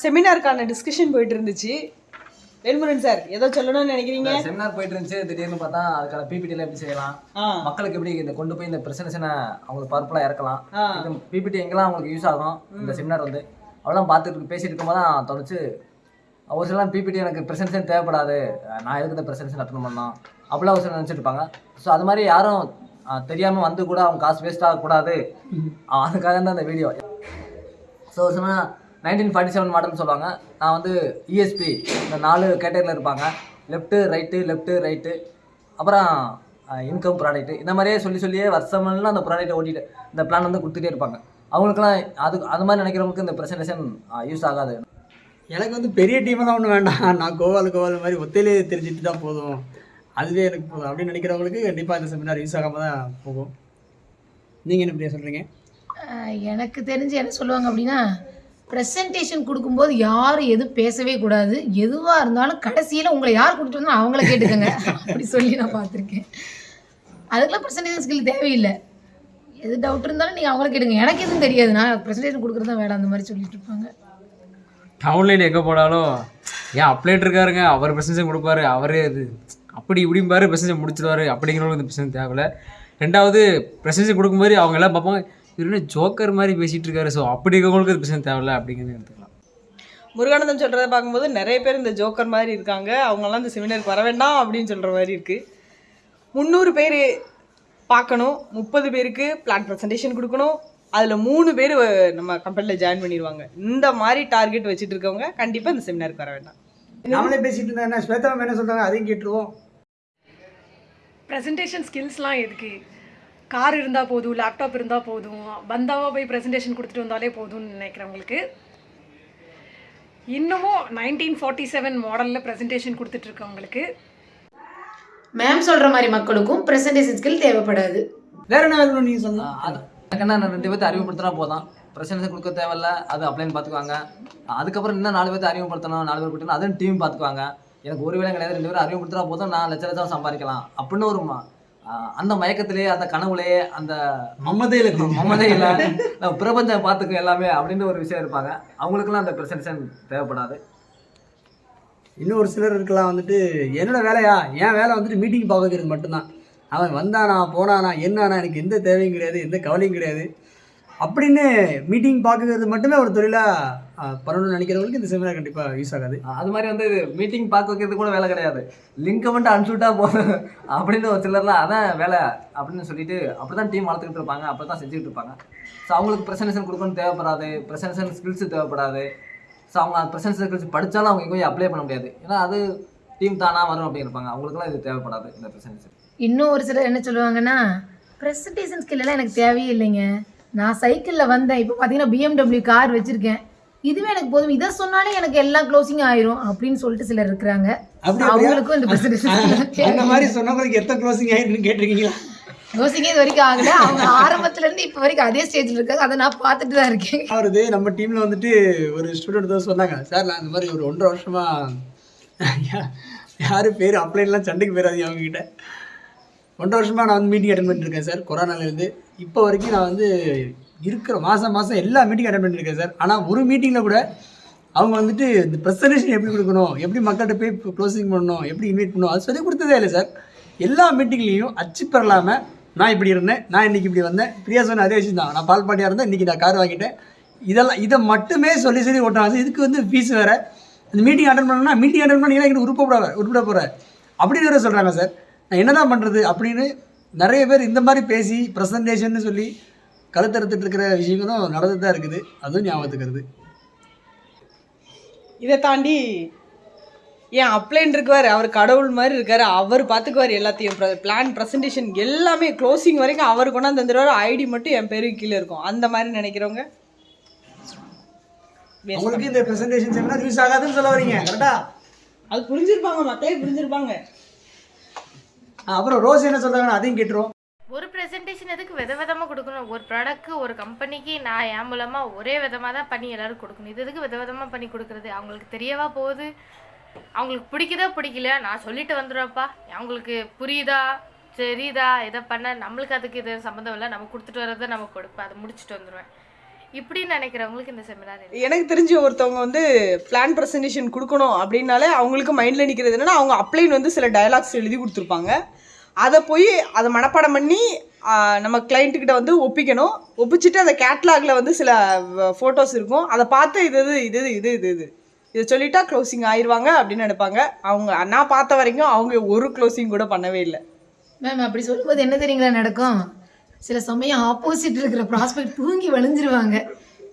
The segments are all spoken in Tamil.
செமினாருக்கான டிஸ்கஷன் போயிட்டு இருந்துச்சு வேல்முருகன் சார் ஏதோ சொல்லணும்னு நினைக்கிறீங்க? செமினார் போயிட்டு இருந்துச்சு திடீர்னு பார்த்தா அதுக்கான பிபிடில எப்படி செய்யலாம்? மக்களுக்கு எப்படி இந்த கொண்டு போய் இந்த பிரசன்டேஷனை அவங்களுக்கு பவர்ஃபுல்லாக இறக்கலாம். இந்த பிபிடி எங்கெல்லாம் அவங்களுக்கு யூஸ் ஆகும்? இந்த செமினார் வந்து. அவ்வளோ பார்த்துட்டு பேசிட்டு இருக்கும்போது தான் தோணுச்சு ஒரு சிலர் பிபிடி எனக்கு பிரசன்டேஷன் தேவைப்படாது. நான் எதுக்கு இந்த பிரசன்டேஷன் அட்டன் பண்ணோம் அப்படிலாம் ஒரு சிலர் நினச்சிட்டு இருப்பாங்க. ஸோ அது மாதிரி யாரும் ஆ, தெரியாம வந்து கூட அவங்க காசு வேஸ்ட் ஆகக்கூடாது. அதுக்காக தான் இந்த வீடியோ ஸோ ஒரு சில நைன்டீன் ஃபார்ட்டி செவன் மாடல்னு சொல்லுவாங்க. நான் வந்து இஎஸ்பி இந்த நாலு கேட்டகரியில் இருப்பாங்க. லெஃப்ட்டு ரைட்டு லெஃப்ட்டு ரைட்டு அப்புறம் இன்கம் ப்ராடக்ட் இந்த மாதிரியே சொல்லி சொல்லியே வருஷமெல்லாம் அந்த ப்ராடக்ட்டை ஓட்டிட்டு இந்த பிளான் வந்து கொடுத்துட்டே இருப்பாங்க. அவங்களுக்குலாம் அது அது மாதிரி நினைக்கிறவங்களுக்கு இந்த ப்ரெசன்டேஷன் யூஸ் ஆகாது. எனக்கு வந்து பெரிய டீமெல்லாம் ஒன்றும் வேண்டாம். நான் கோவால் கோவால் மாதிரி ஒத்தையிலே தெரிஞ்சுட்டு தான் போதும். அதுவே எனக்கு போதும். அப்படின்னு நினைக்கிறவங்களுக்கு கண்டிப்பாக இந்த செமினார் யூஸ் ஆகாமல் தான் போகும். நீங்கள் என்ன இப்படியா சொல்கிறீங்க எனக்கு தெரிஞ்சு என்ன சொல்லுவாங்க அப்படின்னா ப்ரெசன்டேஷன் கொடுக்கும்போது யாரும் எதுவும் பேசவே கூடாது. எதுவாக இருந்தாலும் கடைசியில் உங்களை யார் கூட்டிட்டு வந்தாலும் அவங்கள கேட்டுக்கோங்க. அப்படி சொல்லி நான் பார்த்துருக்கேன். அதுக்கெல்லாம் ப்ரெசன்டேஷன் ஸ்கில் தேவையில்லை. எது டவுட் இருந்தாலும் நீங்கள் அவங்கள கேட்டுங்க எனக்கு எதுவும் தெரியாது. நான் ப்ரெசன்டேஷன் கொடுக்குறது தான் வேலை அந்த மாதிரி சொல்லிட்டு இருப்பாங்க. டவுன்லைன் எங்கே போனாலும் ஏன் அப்ளைட் இருக்காருங்க? அவர் ப்ரெசன்டேஷன் கொடுப்பாரு. அவரே இது அப்படி இப்படிம்பாரு. ப்ரெசன்டேஷன் முடிச்சிடுவாரு அப்படிங்கிறவங்களுக்கு இந்த பிரச்சனை தேவையில்ல. ரெண்டாவது ப்ரெசன்டேஷன் கொடுக்கும்போது அவங்க எல்லாம் பார்ப்பாங்க இவர் ஜோக்கர் மாதிரி பேசிகிட்டு இருக்காரு. ஸோ அப்படி இருக்கவங்களுக்கு இது பிரச்சனை தேவையில்ல அப்படிங்கிறது எடுத்துக்கலாம். முருகானந்தம் சொல்கிறத பார்க்கும்போது நிறைய பேர் இந்த ஜோக்கர் மாதிரி இருக்காங்க. அவங்கெல்லாம் இந்த செமினாருக்கு வர வேண்டாம் அப்படின்னு சொல்கிற மாதிரி இருக்குது முந்நூறு பேர் பார்க்கணும். முப்பது பேருக்கு பிளான் ப்ரெசன்டேஷன் கொடுக்கணும். அதில் மூணு பேர் நம்ம கம்பெனியில் ஜாயின் பண்ணிடுவாங்க. இந்த மாதிரி டார்கெட் வச்சுட்டு இருக்கவங்க கண்டிப்பாக இந்த செமினாருக்கு வர வேண்டாம். நாமளே பேசிட்டு என்ன? ஸ்வேதா என்ன சொல்கிறாங்க அதையும் கேட்டுருவோம். ப்ரெசன்டேஷன் ஸ்கில்ஸ்லாம் எதுக்கு? கார் இருந்தால் போதும் லேப்டாப் இருந்தால் போதும் பந்தாவாக போய் ப்ரெசன்டேஷன் கொடுத்துட்டு வந்தாலே போதும்னு நினைக்கிறவங்களுக்கு இன்னமும் நைன்டீன் ஃபார்ட்டி செவன் மாடலில் ப்ரெசன்டேஷன் கொடுத்துட்ருக்கவங்களுக்கு மேம் சொல்கிற மாதிரி மக்களுக்கும் ப்ரெசன்டேஷன் ஸ்கில் தேவைப்படாது. வேற என்ன வேணும் நீங்கள் சொல்லலாம் அது எனக்கு என்ன நான் ரெண்டு பேர்த்த அறிமுகப்படுத்தினா போதும். பிரசன்டேஷன் கொடுக்க தேவையில்ல அது அப்ளைன் பார்த்துக்குவாங்க அதுக்கப்புறம் இன்னும் நாலு பேர்த்த அறிமுகப்படுத்தணும் நாலு பேர் கொடுத்தணும் அதுவும் டீம் பார்த்துக்குவாங்க எனக்கு ஒரு வேலை கிடையாது ரெண்டு பேரும் அறிமுகப்படுத்தினா போதும் நான் லட்ச லட்சம் சம்பாதிக்கலாம். அப்படின்னு ஒரு அந்த மயக்கத்திலேயே அந்த கனவுலேயே அந்த மமதையில் நம்ம பிரபஞ்சம் பார்த்துக்கும் எல்லாமே அப்படின்னு ஒரு விஷயம் இருப்பாங்க. அவங்களுக்குலாம் அந்த பிரசன்டேஷன் தேவைப்படாது. இன்னும் ஒரு சிலர் இருக்கலாம் வந்துட்டு என்னோட வேலையா? என் வேலை வந்துட்டு மீட்டிங் பார்க்க வைக்கிறது மட்டும்தான். அவன் வந்தானா போனானா என்னானா எனக்கு எந்த தேவையும் கிடையாது எந்த கவலையும் கிடையாது. அப்படின்னு மீட்டிங் பார்க்குறது மட்டுமே ஒரு தொழிலாக பண்ணணும்னு நினைக்கிறவங்களுக்கு இந்த செமினார் கண்டிப்பாக யூஸ் ஆகாது. அது மாதிரி வந்து மீட்டிங் பார்க்க வைக்கிறது கூட வேலை கிடையாது. லிங்கை மட்டும் அனுப்பிச்சுட்டா போதும் அப்படின்னு ஒரு சிலர்லாம் அதான் வேலை அப்படின்னு சொல்லிட்டு அப்படி தான் டீம் வளர்த்துக்கிட்டு இருப்பாங்க. அப்படி தான் செஞ்சுக்கிட்டு இருப்பாங்க. ஸோ அவங்களுக்கு ப்ரெசன்டேஷன் கொடுக்கணும் தேவைப்படாது. ப்ரெசன்டேஷன் ஸ்கில்ஸ் தேவைப்படாது. ஸோ அவங்க அந்த ப்ரெசன்டேஷன் ஸ்கில்ஸ் படித்தாலும் அவங்க எங்கேயும் அப்ளை பண்ண முடியாது. ஏன்னா அது டீம் தானாக வரும் அப்படின்னு இருப்பாங்க அவங்களுக்குலாம் இது தேவைப்படாது இந்த ப்ரெசன்டேஷன் இன்னும் ஒரு சிலர் என்ன சொல்லுவாங்கன்னா ப்ரெசன்டேஷன் ஸ்கில் எல்லாம் எனக்கு தேவையே இல்லைங்க. நான் சைக்கிளில் வந்தேன். இப்போ பார்த்தீங்கன்னா பிஎம்டபிள்யூ கார் வச்சுருக்கேன். இதுவே எனக்கு போதும். இதை சொன்னாலே எனக்கு எல்லாம் க்ளோசிங் ஆயிரும் அப்படின்னு சொல்லிட்டு சிலர் இருக்கிறாங்க. அவங்களுக்கும் இந்த ப்ரெசன்டேஷன் அந்த மாதிரி சொன்னவங்களுக்கு எத்தனை க்ளோசிங் ஆகிருக்குன்னு கேட்டிருக்கீங்களா? க்ளோசிங்கே இது வரைக்கும் ஆகல. அவங்க ஆரம்பத்துல இருந்து இப்போ வரைக்கும் அதே ஸ்டேஜில் இருக்காங்க. அதை நான் பார்த்துட்டு தான் இருக்கேன். அவரது நம்ம டீமில் வந்துட்டு ஒரு ஸ்டூடெண்ட் தான் சொன்னாங்க. சார் நான் இந்த மாதிரி ஒரு ஒன்றரை வருஷமாக யார் பேர் அப்ளைன்லாம் சண்டைக்கு போயிடாதீங்க அவங்கக்கிட்ட ஒன்றரை வருஷமாக நான் வந்து மீட்டிங் அட்டன் பண்ணிருக்கேன் சார் கொரோனாலேருந்து இப்போ வரைக்கும் நான் வந்து இருக்கிற மாதம் மாதம் எல்லா மீட்டிங் அட்டன் பண்ணியிருக்கேன் சார். ஆனால் ஒரு மீட்டிங்கில் கூட அவங்க வந்துட்டு இந்த ப்ரெசன்டேஷன் எப்படி கொடுக்கணும் எப்படி மக்கள்கிட்ட போய் க்ளோசிங் பண்ணணும் எப்படி இன்வைட் பண்ணணும் அது சொல்லி கொடுத்ததே இல்லை சார். எல்லா மீட்டிங்லேயும் அச்சு பெறலாமல் நான் இப்படி இருந்தேன் நான் இன்னைக்கு இப்படி வந்தேன். பிரியா சொன்ன அதே விஷயம் தான். நான் பால் பாட்டியாக இருந்தேன் இன்றைக்கி நான் கார் வாங்கிட்டேன். இதெல்லாம் இதை மட்டுமே சொல்லி சொல்லி ஓட்டுறாங்க இதுக்கு வந்து ஃபீஸ் வேறு. இந்த மீட்டிங் அட்டன் பண்ணணும்னா மீட்டிங் அட்டன் பண்ணிங்கன்னா எனக்கு உருப்பட உருப்பிட போகிறேன் அப்படின்னு வேறு சொல்கிறாங்க சார். நான் என்ன தான் பண்ணுறது அப்படின்னு நிறைய பேர் இந்த மாதிரி பேசி ப்ரெசன்டேஷன் சொல்லி கழுத்தறுத்துட்டு இருக்கிற விஷயங்களும் நடந்துட்டு தான் இருக்குது. அதுவும் ஞாபகத்துக்கிறது இதை தாண்டி ஏன் அப்ளைன் இருக்குவார் அவர் கடவுள் மாதிரி இருக்காரு அவர் பார்த்துக்குவார் எல்லாத்தையும். பிளான் ப்ரெசன்டேஷன் எல்லாமே க்ளோசிங் வரைக்கும் அவர் கொண்டாந்து தந்துடுவார் ஐடி மட்டும் என் பேருக்கு கீழே இருக்கும். அந்த மாதிரி நினைக்கிறவங்க? உங்களுக்கு இந்த ப்ரெசன்டேஷன் செமினார் யூஸ் ஆகாதுன்னு சொல்ல வரீங்க கரெக்டா அது புரிஞ்சிருப்பாங்க மக்களே புரிஞ்சிருப்பாங்க. அப்புறம் ரோஸ் என்ன சொல்றாங்க அதையும் கேட்டுருவோம். ஒரு ப்ரெசன்டேஷன் எதுக்கு வித விதமாக கொடுக்கணும்? ஒரு ப்ராடக்ட்க்கு ஒரு கம்பெனிக்கு நான் என் மூலமாக ஒரே விதமாக தான் பண்ணி எல்லாரும் கொடுக்கணும். இது எதுக்கு வித விதமாக பண்ணி கொடுக்குறது? அவங்களுக்கு தெரியவா போகுது? அவங்களுக்கு பிடிக்குதா பிடிக்கல நான் சொல்லிட்டு வந்துடுறப்பா அவங்களுக்கு புரியுதா? சரிதா இதை பண்ண நம்மளுக்கு அதுக்கு இது சம்மந்தம் இல்லை. நம்ம கொடுத்துட்டு வரதை நம்ம கொடுப்பேன். அதை முடிச்சுட்டு வந்துடுவேன். இப்படின்னு நினைக்கிறவங்களுக்கு இந்த செமினார் எனக்கு தெரிஞ்ச ஒருத்தவங்க வந்து பிளான் ப்ரெசன்டேஷன் கொடுக்கணும் அப்படின்னாலே அவங்களுக்கு மைண்டில் நிற்கிறது என்னன்னா அவங்க அப்ளைன் வந்து சில டயலாக்ஸ் எழுதி கொடுத்துருப்பாங்க. அதை போய் அதை மனப்பாடம் பண்ணி நம்ம கிளைண்ட்டுக்கிட்ட வந்து ஒப்பிக்கணும். ஒப்பிச்சுட்டு அந்த கேட்லாகில் வந்து சில ஃபோட்டோஸ் இருக்கும். அதை பார்த்து இது இது இது இது இது இது. இதை சொல்லிட்டா க்ளோசிங் ஆயிடுவாங்க அப்படின்னு நினைப்பாங்க. அவங்க நான் பார்த்த வரைக்கும் அவங்க ஒரு க்ளோசிங் கூட பண்ணவே இல்லை. மேம் அப்படி சொல்லும்போது என்ன தெரியுங்களா நடக்கும்? சில சமயம் ஆப்போசிட் இருக்கிற ப்ராஸ்பெக்ட் தூங்கி வழிஞ்சிருவாங்க.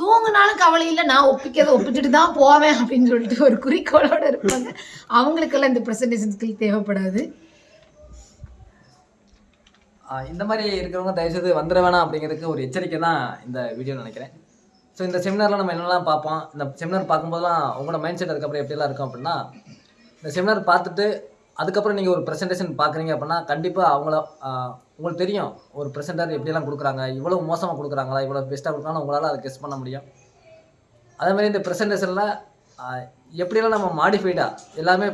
தூங்கினாலும் கவலை இல்லை நான் ஒப்பிக்கிறத ஒப்பிச்சுட்டு தான் போவேன் அப்படின்னு சொல்லிட்டு ஒரு குறிக்கோளோட இருப்பாங்க. அவங்களுக்கெல்லாம் இந்த ப்ரெசன்டேஷன் ஸ்கில் தேவைப்படாது. இந்த மாதிரி இருக்கிறவங்க தயவுசெய்து வந்துட வேணாம் அப்படிங்கிறதுக்கு ஒரு எச்சரிக்கை தான் இந்த வீடியோ நினைக்கிறேன். ஸோ இந்த செமினாரில் நம்ம என்னெல்லாம் பார்ப்போம்? இந்த செமினார் பார்க்கும்போதெல்லாம் உங்களோட மைண்ட் செட் அதுக்கப்புறம் எப்படிலாம் இருக்கும் அப்படின்னா இந்த செமினார் பார்த்துட்டு அதுக்கப்புறம் நீங்கள் ஒரு ப்ரெசன்டேஷன் பார்க்குறீங்க அப்படின்னா கண்டிப்பாக அவங்கள உங்களுக்கு தெரியும். ஒரு ப்ரெசென்டர் எப்படியெல்லாம் கொடுக்குறாங்க இவ்வளோ மோசமாக கொடுக்குறாங்களா இவ்வளோ பெஸ்ட்டாக கொடுக்குறாங்க உங்களால் அதை கெஸ் பண்ண முடியும். அதே மாதிரி இந்த ப்ரெசன்டேஷனில் எப்படியெல்லாம் நம்ம மாடிஃபைடாக எல்லாமே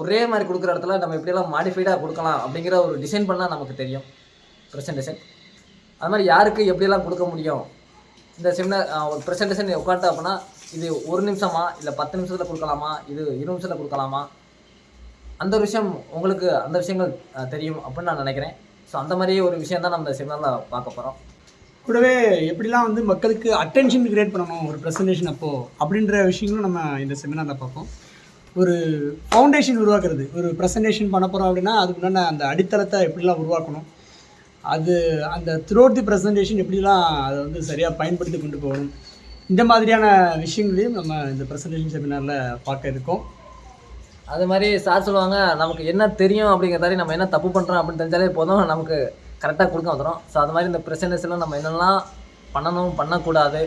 ஒரே மாதிரி கொடுக்குற இடத்துல நம்ம எப்படியெல்லாம் மாடிஃபைடாக கொடுக்கலாம் அப்படிங்கிற ஒரு டிசைன் பண்ணால் நமக்கு தெரியும் ப்ரெசன்டேஷன் அது மாதிரி யாருக்கு எப்படியெல்லாம் கொடுக்க முடியும்? இந்த செமினார் ஒரு ப்ரெசன்டேஷன் உட்காந்து அப்படின்னா இது ஒரு நிமிஷமா இல்லை பத்து நிமிஷத்தில் கொடுக்கலாமா இது இரு நிமிஷத்தில் கொடுக்கலாமா அந்த ஒரு விஷயம் உங்களுக்கு அந்த விஷயங்கள் தெரியும் அப்படின்னு நான் நினைக்கிறேன். ஸோ அந்த மாதிரி ஒரு விஷயம் தான் நம்ம இந்த செமினாரில் பார்க்க போகிறோம் கூடவே எப்படிலாம் வந்து மக்களுக்கு அட்டென்ஷன் கிரியேட் பண்ணணும் ஒரு ப்ரெசன்டேஷன் அப்போது அப்படின்ற விஷயங்களும் நம்ம இந்த செமினாரில் பார்ப்போம். ஒரு ஃபவுண்டேஷன் உருவாக்குறது ஒரு ப்ரெசன்டேஷன் பண்ண போகிறோம் அப்படின்னா அதுக்கு முன்னாடி அந்த அடித்தளத்தை எப்படிலாம் உருவாக்கணும் அது அந்த த்ரூஅவுட் தி ப்ரெசன்டேஷன் எப்படிலாம் அதை வந்து சரியாக பயன்படுத்தி கொண்டு போகணும் இந்த மாதிரியான விஷயங்களையும் நம்ம இந்த ப்ரெசன்டேஷன் செமினாரில் பார்க்க இருக்கோம். அது மாதிரி சார் சொல்லுவாங்க நமக்கு என்ன தெரியும் அப்படிங்கிறதாரி நம்ம என்ன தப்பு பண்ணுறோம் அப்படின்னு தெரிஞ்சாலே போதும் நமக்கு கரெக்டாக கொடுக்க வந்துடும் ஸோ அது மாதிரி இந்த பிரசன்டேஷனில் நம்ம என்னெல்லாம் பண்ணணும் பண்ணக்கூடாது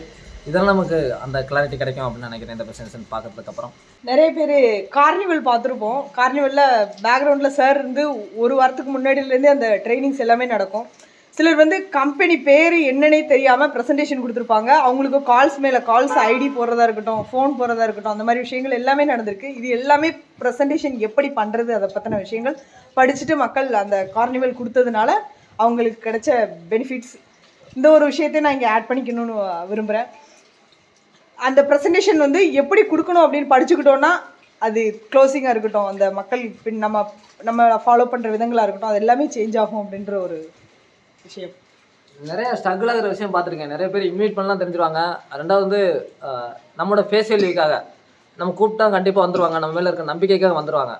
இதெல்லாம் நமக்கு அந்த கிளாரிட்டி கிடைக்கும் அப்படின்னு நினைக்கிறேன் இந்த ப்ரெசன்டேஷன் பார்க்கறதுக்கப்புறம் நிறைய பேர் கார்னிவல் பார்த்துருப்போம். கார்னிவலில் பேக்ரவுண்டில் சார் இருந்து ஒரு வாரத்துக்கு முன்னாடியிலேருந்தே அந்த ட்ரைனிங்ஸ் எல்லாமே நடக்கும். சிலர் வந்து கம்பெனி பேர் என்னன்னே தெரியாமல் ப்ரெசன்டேஷன் கொடுத்துருப்பாங்க. அவங்களுக்கு கால்ஸ் மேலே கால்ஸ் ஐடி போடுறதா இருக்கட்டும் ஃபோன் போடுறதா இருக்கட்டும் அந்த மாதிரி விஷயங்கள் எல்லாமே நடந்திருக்கு. இது எல்லாமே ப்ரெசன்டேஷன் எப்படி பண்ணுறது அதை பற்றின விஷயங்கள் படிச்சுட்டு மக்கள் அந்த கார்னிவல் கொடுத்ததுனால அவங்களுக்கு கிடைச்ச பெனிஃபிட்ஸ் இந்த ஒரு விஷயத்தையும் நான் இங்கே ஆட் பண்ணிக்கணும்னு விரும்புகிறேன் அந்த ப்ரெசன்டேஷன் வந்து எப்படி கொடுக்கணும் அப்படின்னு படிச்சுக்கிட்டோன்னா அது க்ளோசிங்காக இருக்கட்டும் அந்த மக்கள் பின் நம்ம நம்ம ஃபாலோ பண்ணுற விதங்களாக இருக்கட்டும் அது எல்லாமே சேஞ்ச் ஆகும் அப்படின்ற ஒரு விஷயம். நிறைய ஸ்ட்ரகிள் ஆகிற விஷயம் பார்த்துருக்கேன். நிறைய பேர் இன்வைட் பண்ணலாம் தெரிஞ்சிருவாங்க. ரெண்டாவது வந்து நம்மளோட ஃபேஸ் வேல்யூக்காக நம்ம கூப்பிட்டா கண்டிப்பாக வந்துருவாங்க. நம்ம மேலே இருக்க நம்பிக்கைக்காக வந்துருவாங்க.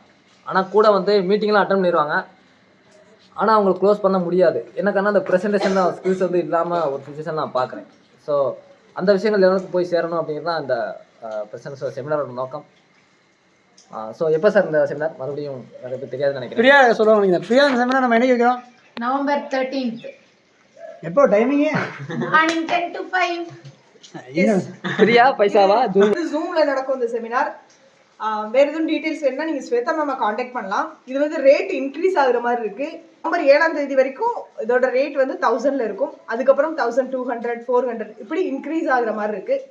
ஆனால் கூட வந்து மீட்டிங்லாம் அட்டன் பண்ணிடுவாங்க ஆனால் அவங்களுக்கு க்ளோஸ் பண்ண முடியாது. எனக்கான அந்த ப்ரெசன்டேஷன் ஸ்கில்ஸ் வந்து இல்லாமல் ஒரு சுச்சுவேஷன் நான் பார்க்குறேன். ஸோ அந்த விஷயங்கள் எல்லாருக்கும் போய் சேரணும் அப்படிங்கிறது தான் இந்த ப்ரெசன்ஸ் செமினாரோட நோக்கம். ஸோ எப்போ சார் இந்த செமினார் மறுபடியும் நிறைய பேர் தெரியாதுன்னு நினைக்கிறேன். பிரியா சொல்லுவாங்க நீங்கள் பிரியா செமினார் நம்ம என்னைக்கு வைக்கிறோம்? நவம்பர் தேர்ட்டீன்த் எப்போ timing morning ten to five ஃப்ரீயா பைசாவா? வந்து ஜூமில் நடக்கும் இந்த செமினார் வேறு எதுவும் டீட்டெயில்ஸ் வேணும்னா நீங்கள் ஸ்வேதா மேம் காண்டாக்ட் பண்ணலாம். இது வந்து ரேட் இன்க்ரீஸ் ஆகுற மாதிரி இருக்குது நவம்பர் ஏழாம் தேதி வரைக்கும் இதோட ரேட் வந்து தௌசண்டில் இருக்கும். அதுக்கப்புறம் thousand two hundred four hundred இப்படி இன்க்ரீஸ் ஆகுற மாதிரி இருக்குது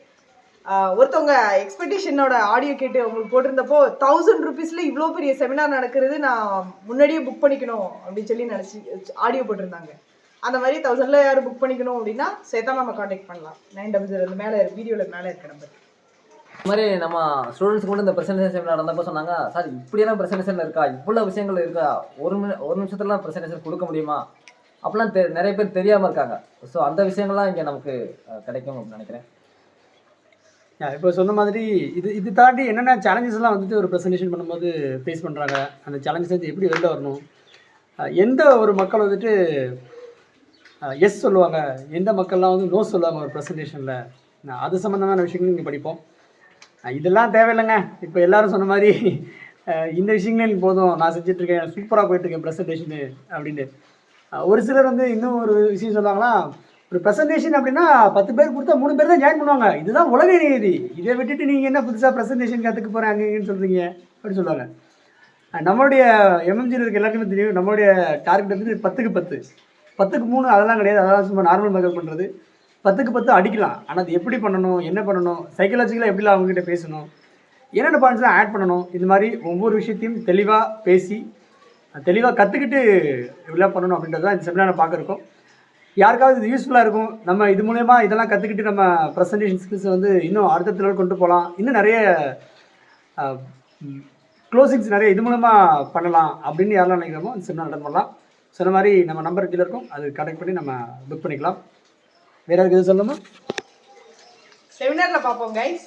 ஒருத்தவங்க எக்ஸ்பெக்டேஷனோட ஆடியோ கேட்டு உங்களுக்கு போட்டிருந்தப்போ தௌசண்ட் ருபீஸில் இவ்வளோ பெரிய செமினார் நடக்கிறது நான் முன்னாடியே புக் பண்ணிக்கணும் அப்படின்னு சொல்லி நினச்சி ஆடியோ போட்டிருந்தாங்க. அந்த மாதிரி தௌசண்டில் யாரும் புக் பண்ணிக்கணும் அப்படின்னா சேத்தா நம்ம காண்டாக்ட் பண்ணலாம். நைன் டபுள் ஜீரோ மேலே வீடியோவில் மேலே இருக்க நம்பர் இந்த மாதிரி நம்ம ஸ்டூடெண்ட்ஸ் கூட இந்த ப்ரெசன்டேஷன் செமினார் நடந்தப்போ சொன்னாங்க சார் இப்படியெல்லாம் ப்ரெசன்டேஷன் இருக்கா? இவ்வளோ விஷயங்கள் இருக்கா? ஒரு மி ஒரு நிமிஷத்துலாம் ப்ரெசன்டேஷன் கொடுக்க முடியுமா? அப்படிலாம் தெ நிறைய பேர் தெரியாமல் இருக்காங்க. ஸோ அந்த விஷயங்கள்லாம் இங்கே நமக்கு கிடைக்கும் அப்படின்னு நினைக்கிறேன். இப்போ சொன்ன மாதிரி இது இது தாண்டி என்னென்ன சேலஞ்சஸ்லாம் வந்துட்டு ஒரு ப்ரெசன்டேஷன் பண்ணும்போது ஃபேஸ் பண்ணுறாங்க அந்த சேலஞ்சஸ் வந்து எப்படி வெளில வரணும்? எந்த ஒரு மக்கள் வந்துட்டு எஸ் சொல்லுவாங்க? எந்த மக்கள்லாம் வந்து நோ சொல்லுவாங்க ஒரு ப்ரெசன்டேஷனில் அது சம்மந்தமான விஷயங்களும் இங்கே படிப்போம். இதெல்லாம் தேவையில்லைங்க. இப்போ எல்லாரும் சொன்ன மாதிரி இந்த விஷயங்களே எனக்கு போதும். நான் செஞ்சிட்ருக்கேன். சூப்பராக போயிட்டுருக்கேன் ப்ரெசன்டேஷனு அப்படின்னு ஒரு சிலர் வந்து இன்னும் ஒரு விஷயம் சொல்லுவாங்கன்னா ஒரு ப்ரெசன்டேஷன் அப்படின்னா பத்து பேர் கொடுத்தா மூணு பேர் தான் ஜாயின் பண்ணுவாங்க. இதுதான் உலக நீதி. இதை விட்டுட்டு நீங்கள் என்ன புதுசாக ப்ரெசன்டேஷன் கற்றுக்க போகிறேன் சொல்கிறீங்க அப்படின்னு சொல்லுவாங்க. நம்மளுடைய எம்எம்ஜியில் இருக்க எல்லாருக்குமே தெரியும். நம்மளுடைய டார்கெட் வந்து பத்துக்கு பத்து. பத்துக்கு மூணு அதெல்லாம் கிடையாது. அதெல்லாம் சும்மா நார்மல் மக்கள் பண்ணுறது பத்துக்கு பத்து அடிக்கலாம். ஆனால் அது எப்படி பண்ணணும்? என்ன பண்ணணும்? சைக்கலாஜிக்கலாக எப்படிலாம் அவங்ககிட்ட பேசணும்? என்னென்ன பாயிண்ட்ஸ்லாம் ஆட் பண்ணணும்? இது மாதிரி ஒவ்வொரு விஷயத்தையும் தெளிவாக பேசி தெளிவாக கற்றுக்கிட்டு இப்படிலாம் பண்ணணும் அப்படின்றது தான் இந்த செமினாரை பார்க்குறோம் யாருக்காவது இது யூஸ்ஃபுல்லாக இருக்கும் நம்ம இது மூலயமா இதெல்லாம் கற்றுக்கிட்டு நம்ம ப்ரெசன்டேஷன் ஸ்கில்ஸை வந்து இன்னும் அடுத்த லெவல் கொண்டு போகலாம் இன்னும் நிறைய க்ளோசிங்ஸ் நிறைய இது மூலமாக பண்ணலாம் அப்படின்னு யாரெல்லாம் நினைக்கிறோமோ அந்த செமினார் அட்டன் பண்ணலாம். சொன்ன மாதிரி நம்ம நம்பர் கீழே இருக்கும். அது கனெக்ட் பண்ணி நம்ம புக் பண்ணிக்கலாம். வேறு யாருக்கு எது சொல்லணுமா? செமினாரில் பார்ப்போம் கைஸ்